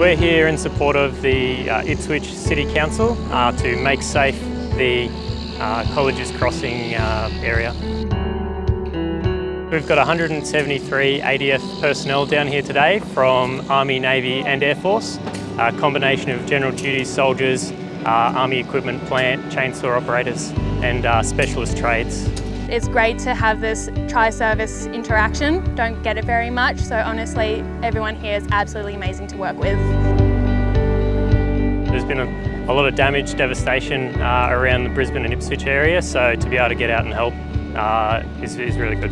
We're here in support of the uh, Ipswich City Council uh, to make safe the uh, Colleges Crossing uh, area. We've got 173 ADF personnel down here today from Army, Navy and Air Force, a combination of general duty soldiers, uh, Army equipment plant, chainsaw operators and uh, specialist trades. It's great to have this tri-service interaction. Don't get it very much, so honestly, everyone here is absolutely amazing to work with. There's been a, a lot of damage, devastation uh, around the Brisbane and Ipswich area, so to be able to get out and help uh, is, is really good.